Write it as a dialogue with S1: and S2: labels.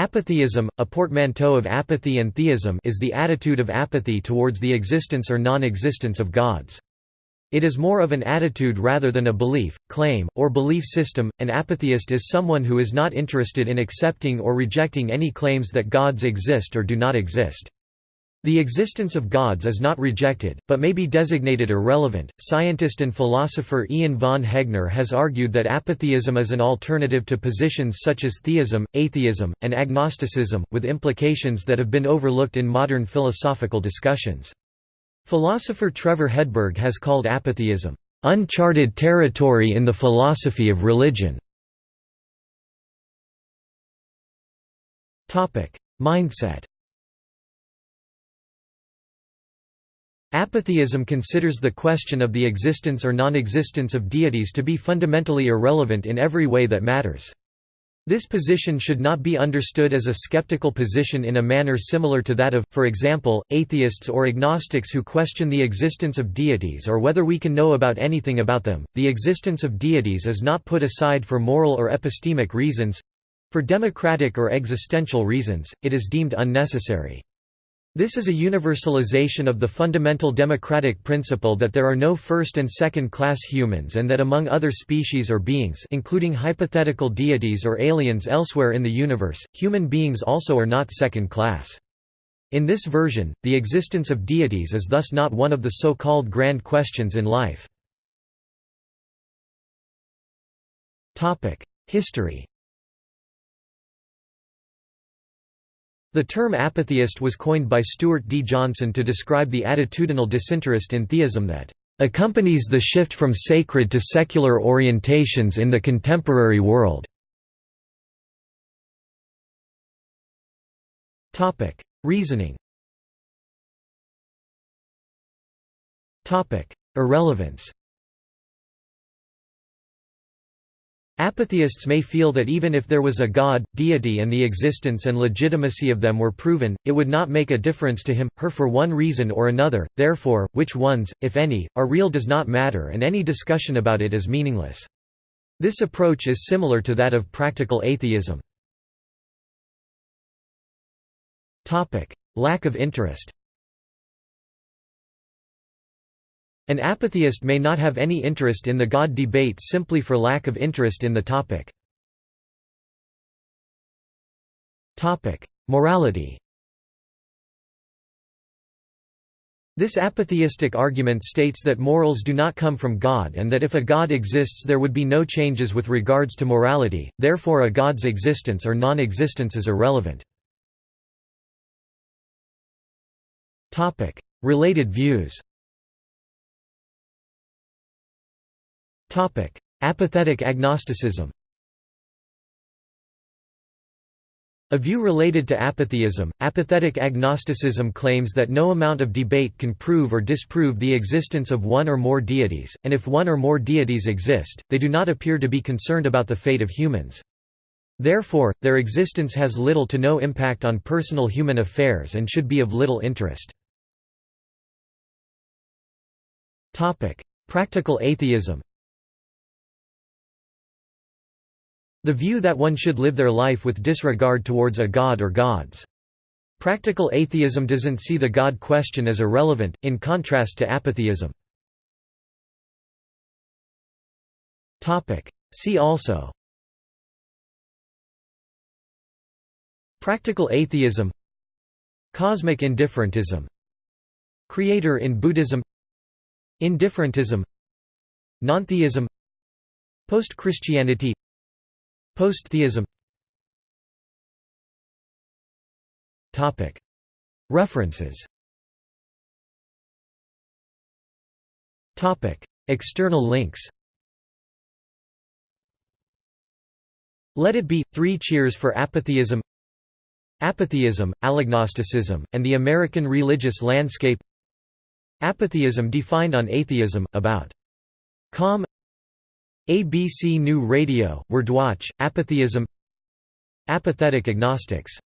S1: Apatheism, a portmanteau of apathy and theism is the attitude of apathy towards the existence or non-existence of gods. It is more of an attitude rather than a belief, claim, or belief system. An apatheist is someone who is not interested in accepting or rejecting any claims that gods exist or do not exist. The existence of gods is not rejected, but may be designated irrelevant. Scientist and philosopher Ian von Hegner has argued that apatheism is an alternative to positions such as theism, atheism, and agnosticism, with implications that have been overlooked in modern philosophical discussions. Philosopher Trevor Hedberg has called apatheism, uncharted territory in the philosophy of religion. Mindset Apatheism considers the question of the existence or non-existence of deities to be fundamentally irrelevant in every way that matters. This position should not be understood as a skeptical position in a manner similar to that of, for example, atheists or agnostics who question the existence of deities or whether we can know about anything about them. The existence of deities is not put aside for moral or epistemic reasons for democratic or existential reasons, it is deemed unnecessary. This is a universalization of the fundamental democratic principle that there are no first and second-class humans and that among other species or beings including hypothetical deities or aliens elsewhere in the universe, human beings also are not second-class. In this version, the existence of deities is thus not one of the so-called grand questions in life. History The term apatheist was coined by Stuart D. Johnson to describe the attitudinal disinterest in theism that accompanies the shift from sacred to secular orientations in the contemporary world. Topic: Reasoning Topic: Irrelevance Apatheists may feel that even if there was a god, deity and the existence and legitimacy of them were proven, it would not make a difference to him, her for one reason or another, therefore, which ones, if any, are real does not matter and any discussion about it is meaningless. This approach is similar to that of practical atheism. Lack of interest An apatheist may not have any interest in the God debate simply for lack of interest in the topic. Morality This apatheistic argument states that morals do not come from God and that if a God exists there would be no changes with regards to morality, therefore a God's existence or non-existence is irrelevant. Related views Apathetic agnosticism. A view related to apatheism, apathetic agnosticism claims that no amount of debate can prove or disprove the existence of one or more deities, and if one or more deities exist, they do not appear to be concerned about the fate of humans. Therefore, their existence has little to no impact on personal human affairs and should be of little interest. Practical atheism The view that one should live their life with disregard towards a god or gods. Practical atheism doesn't see the God question as irrelevant, in contrast to apatheism. See also. Practical atheism. Cosmic indifferentism. Creator in Buddhism. Indifferentism. Nontheism. Post-Christianity Post-theism. References. External links. Let It Be – Three Cheers for Apatheism. Apatheism, Alagnosticism, and the American Religious Landscape. Apatheism defined on Atheism, about. Com ABC New Radio, Wordwatch, Apatheism Apathetic agnostics